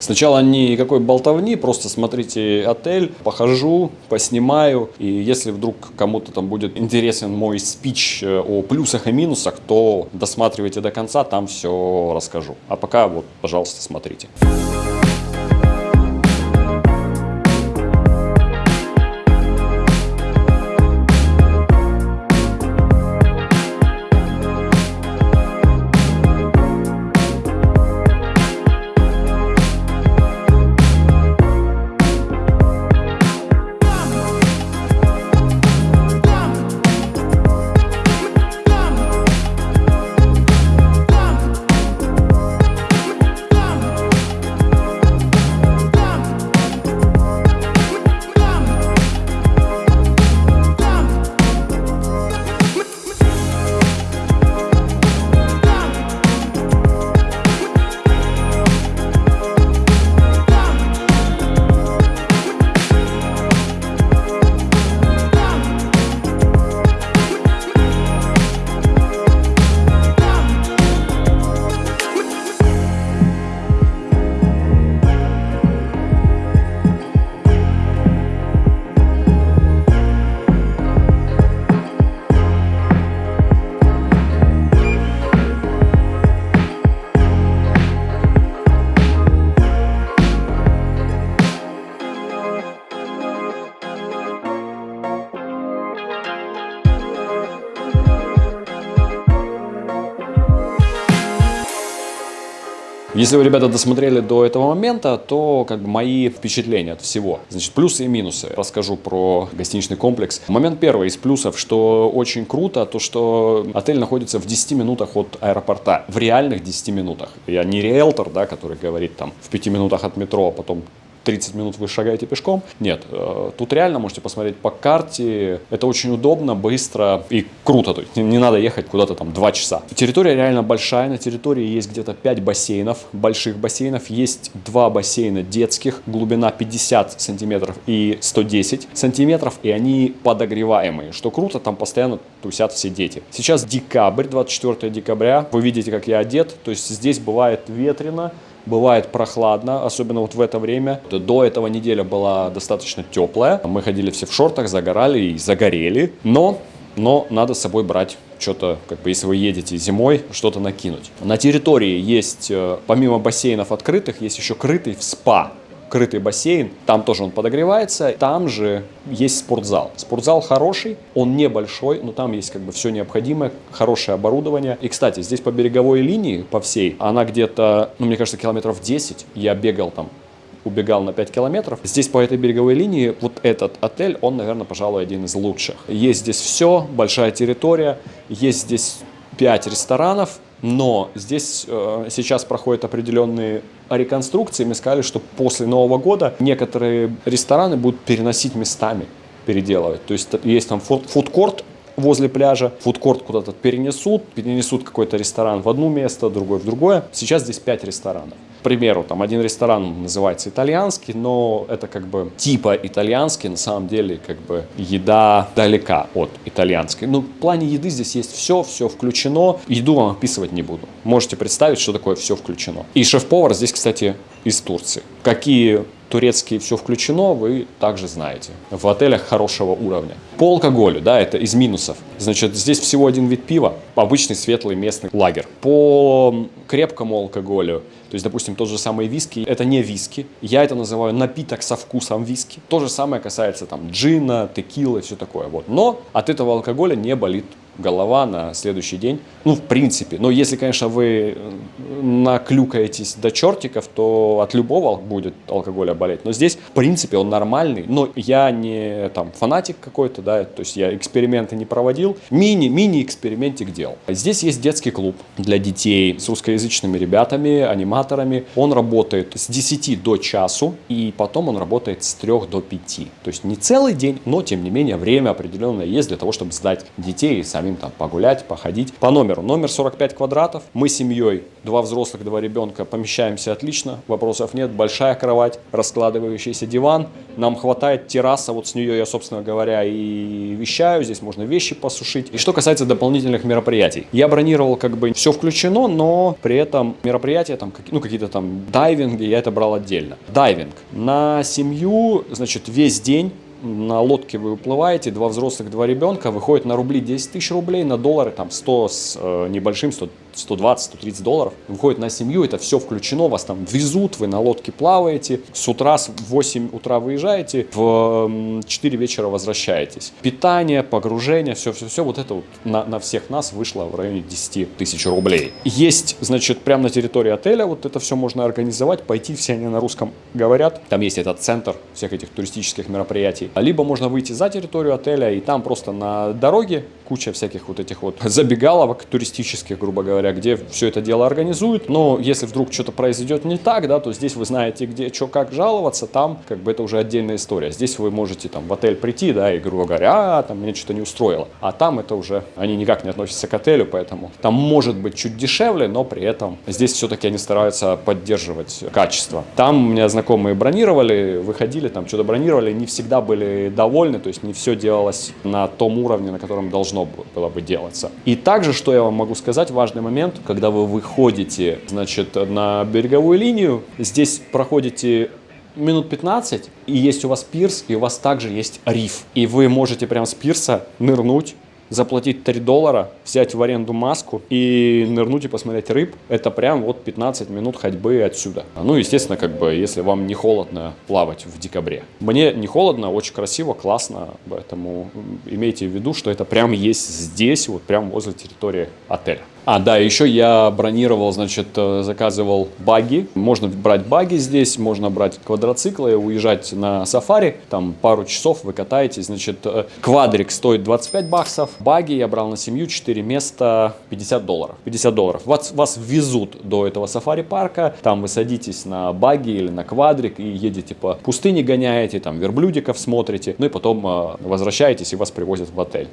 Сначала никакой болтовни, просто смотрите отель, похожу, поснимаю. И если вдруг кому-то там будет интересен мой спич э, о плюсах и минусах, то досматривайте до конца, там все расскажу. А пока вот, пожалуйста, смотрите. Если вы, ребята, досмотрели до этого момента, то как бы мои впечатления от всего. Значит, плюсы и минусы. Расскажу про гостиничный комплекс. Момент первый из плюсов, что очень круто, то что отель находится в 10 минутах от аэропорта. В реальных 10 минутах. Я не риэлтор, да, который говорит там в 5 минутах от метро, а потом 30 минут вы шагаете пешком. Нет, э, тут реально можете посмотреть по карте. Это очень удобно, быстро и круто. То есть не надо ехать куда-то там 2 часа. Территория реально большая. На территории есть где-то 5 бассейнов, больших бассейнов. Есть два бассейна детских, глубина 50 сантиметров и 110 сантиметров. И они подогреваемые. Что круто, там постоянно тусят все дети. Сейчас декабрь, 24 декабря. Вы видите, как я одет. То есть здесь бывает ветрено бывает прохладно, особенно вот в это время. До этого неделя была достаточно теплая. Мы ходили все в шортах, загорали и загорели. Но, но надо с собой брать что-то, как бы, если вы едете зимой, что-то накинуть. На территории есть, э, помимо бассейнов открытых, есть еще крытый в спа крытый бассейн, там тоже он подогревается, там же есть спортзал. Спортзал хороший, он небольшой, но там есть как бы все необходимое, хорошее оборудование. И, кстати, здесь по береговой линии, по всей, она где-то, ну, мне кажется, километров 10, я бегал там убегал на 5 километров. Здесь по этой береговой линии вот этот отель, он, наверное, пожалуй, один из лучших. Есть здесь все, большая территория, есть здесь 5 ресторанов, но здесь э, сейчас проходят определенные реконструкции. Мы сказали, что после Нового года некоторые рестораны будут переносить местами, переделывать. То есть есть там фудкорт возле пляжа, фудкорт куда-то перенесут, перенесут какой-то ресторан в одно место, другой в другое. Сейчас здесь 5 ресторанов. К примеру, там один ресторан называется итальянский, но это как бы типа итальянский, на самом деле как бы еда далека от итальянской. Ну, в плане еды здесь есть все, все включено. Еду вам описывать не буду. Можете представить, что такое все включено. И шеф-повар здесь, кстати, из Турции. Какие турецкие все включено, вы также знаете. В отелях хорошего уровня. По алкоголю, да, это из минусов. Значит, здесь всего один вид пива, обычный светлый местный лагерь. По крепкому алкоголю, то есть, допустим, тот же самый виски, это не виски. Я это называю напиток со вкусом виски. То же самое касается там джина, текилы, все такое. Вот. Но от этого алкоголя не болит голова на следующий день. Ну, в принципе. Но если, конечно, вы наклюкаетесь до чертиков, то от любого будет алкоголя болеть. Но здесь, в принципе, он нормальный. Но я не там фанатик какой-то, да, то есть я эксперименты не проводил. Мини, мини-экспериментик делал. Здесь есть детский клуб для детей с русскоязычными ребятами, аниматорами. Он работает с 10 до часу, и потом он работает с 3 до 5. То есть не целый день, но, тем не менее, время определенное есть для того, чтобы сдать детей и сами самим там погулять, походить. По номеру. Номер 45 квадратов. Мы семьей, два взрослых, два ребенка, помещаемся отлично, вопросов нет. Большая кровать, раскладывающийся диван. Нам хватает терраса, вот с нее я, собственно говоря, и вещаю. Здесь можно вещи посушить. И что касается дополнительных мероприятий. Я бронировал как бы все включено, но при этом мероприятия, там, ну, какие-то там дайвинги, я это брал отдельно. Дайвинг. На семью, значит, весь день на лодке вы уплываете, два взрослых, два ребенка, выходит на рубли 10 тысяч рублей, на доллары там 100 с э, небольшим, 100 120-130 долларов, выходит на семью, это все включено, вас там везут, вы на лодке плаваете, с утра с 8 утра выезжаете, в 4 вечера возвращаетесь. Питание, погружение, все-все-все, вот это вот на, на всех нас вышло в районе 10 тысяч рублей. Есть, значит, прямо на территории отеля, вот это все можно организовать, пойти, все они на русском говорят, там есть этот центр всех этих туристических мероприятий. Либо можно выйти за территорию отеля, и там просто на дороге куча всяких вот этих вот забегаловок туристических, грубо говоря, где все это дело организуют. Но если вдруг что-то произойдет не так, да, то здесь вы знаете, где, что, как жаловаться, там как бы это уже отдельная история. Здесь вы можете там в отель прийти, да, и грубо говоря, а, там мне что-то не устроило. А там это уже, они никак не относятся к отелю, поэтому там может быть чуть дешевле, но при этом здесь все-таки они стараются поддерживать качество. Там у меня знакомые бронировали, выходили, там что-то бронировали, не всегда были довольны, то есть не все делалось на том уровне, на котором должно было бы делаться. И также, что я вам могу сказать, важный момент, когда вы выходите, значит, на береговую линию, здесь проходите минут 15, и есть у вас пирс, и у вас также есть риф. И вы можете прям с пирса нырнуть заплатить 3 доллара, взять в аренду маску и нырнуть и посмотреть рыб, это прям вот 15 минут ходьбы отсюда. Ну, естественно, как бы, если вам не холодно плавать в декабре. Мне не холодно, очень красиво, классно, поэтому имейте в виду, что это прям есть здесь, вот прям возле территории отеля. А, да, еще я бронировал, значит, э, заказывал баги. Можно брать баги здесь, можно брать квадроциклы, уезжать на сафари. Там пару часов вы катаетесь. Значит, э, квадрик стоит 25 баксов. Баги я брал на семью 4 места 50 долларов. 50 долларов. Вас, вас везут до этого сафари-парка. Там вы садитесь на баги или на квадрик и едете по пустыне гоняете, там верблюдиков смотрите. Ну и потом э, возвращаетесь и вас привозят в отель.